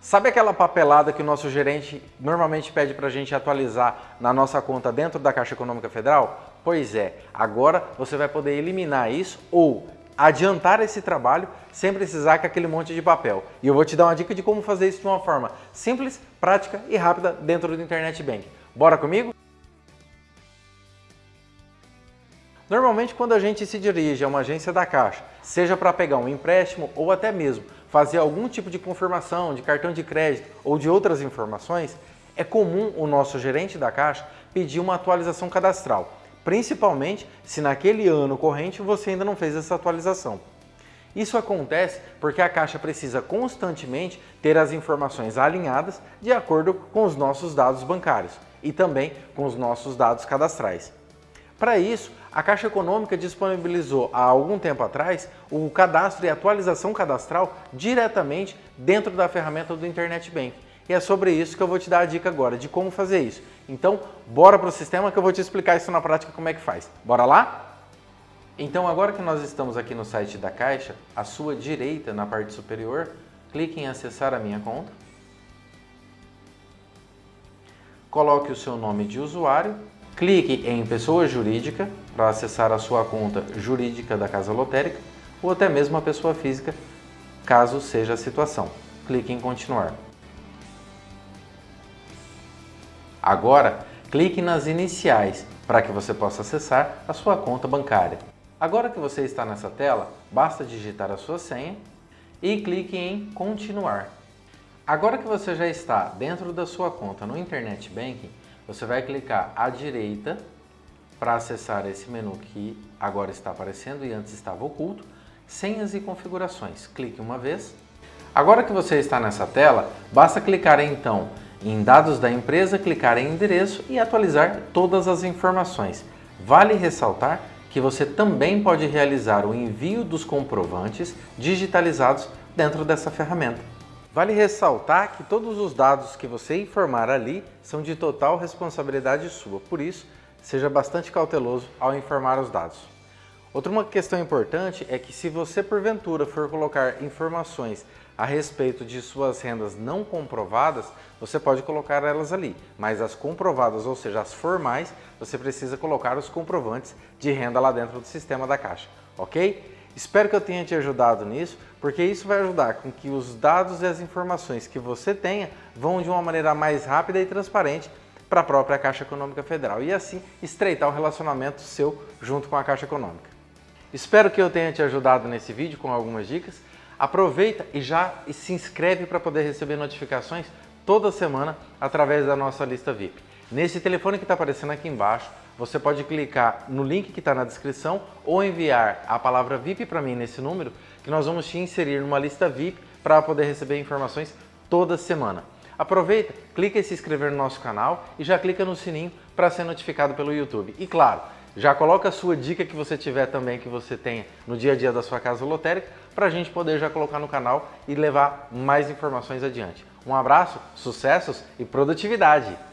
Sabe aquela papelada que o nosso gerente normalmente pede para a gente atualizar na nossa conta dentro da Caixa Econômica Federal? Pois é, agora você vai poder eliminar isso ou adiantar esse trabalho sem precisar com aquele monte de papel. E eu vou te dar uma dica de como fazer isso de uma forma simples, prática e rápida dentro do Internet Bank. Bora comigo? Normalmente quando a gente se dirige a uma agência da Caixa, seja para pegar um empréstimo ou até mesmo fazer algum tipo de confirmação de cartão de crédito ou de outras informações, é comum o nosso gerente da Caixa pedir uma atualização cadastral, principalmente se naquele ano corrente você ainda não fez essa atualização. Isso acontece porque a Caixa precisa constantemente ter as informações alinhadas de acordo com os nossos dados bancários e também com os nossos dados cadastrais. Para isso, a Caixa Econômica disponibilizou há algum tempo atrás o cadastro e atualização cadastral diretamente dentro da ferramenta do Internet Bank. E é sobre isso que eu vou te dar a dica agora, de como fazer isso. Então, bora para o sistema que eu vou te explicar isso na prática como é que faz. Bora lá? Então, agora que nós estamos aqui no site da Caixa, à sua direita, na parte superior, clique em acessar a minha conta. Coloque o seu nome de usuário Clique em Pessoa Jurídica para acessar a sua conta jurídica da Casa Lotérica ou até mesmo a pessoa física, caso seja a situação. Clique em Continuar. Agora, clique nas iniciais para que você possa acessar a sua conta bancária. Agora que você está nessa tela, basta digitar a sua senha e clique em Continuar. Agora que você já está dentro da sua conta no Internet Banking, você vai clicar à direita para acessar esse menu que agora está aparecendo e antes estava oculto, senhas e configurações. Clique uma vez. Agora que você está nessa tela, basta clicar então em dados da empresa, clicar em endereço e atualizar todas as informações. Vale ressaltar que você também pode realizar o envio dos comprovantes digitalizados dentro dessa ferramenta. Vale ressaltar que todos os dados que você informar ali são de total responsabilidade sua, por isso, seja bastante cauteloso ao informar os dados. Outra uma questão importante é que se você porventura for colocar informações a respeito de suas rendas não comprovadas, você pode colocar elas ali, mas as comprovadas, ou seja, as formais, você precisa colocar os comprovantes de renda lá dentro do sistema da Caixa, ok? Espero que eu tenha te ajudado nisso, porque isso vai ajudar com que os dados e as informações que você tenha vão de uma maneira mais rápida e transparente para a própria Caixa Econômica Federal e assim estreitar o relacionamento seu junto com a Caixa Econômica. Espero que eu tenha te ajudado nesse vídeo com algumas dicas. Aproveita e já se inscreve para poder receber notificações toda semana através da nossa lista VIP. Nesse telefone que está aparecendo aqui embaixo, você pode clicar no link que está na descrição ou enviar a palavra VIP para mim nesse número, que nós vamos te inserir numa lista VIP para poder receber informações toda semana. Aproveita, clica em se inscrever no nosso canal e já clica no sininho para ser notificado pelo YouTube. E claro, já coloca a sua dica que você tiver também, que você tenha no dia a dia da sua casa lotérica, para a gente poder já colocar no canal e levar mais informações adiante. Um abraço, sucessos e produtividade!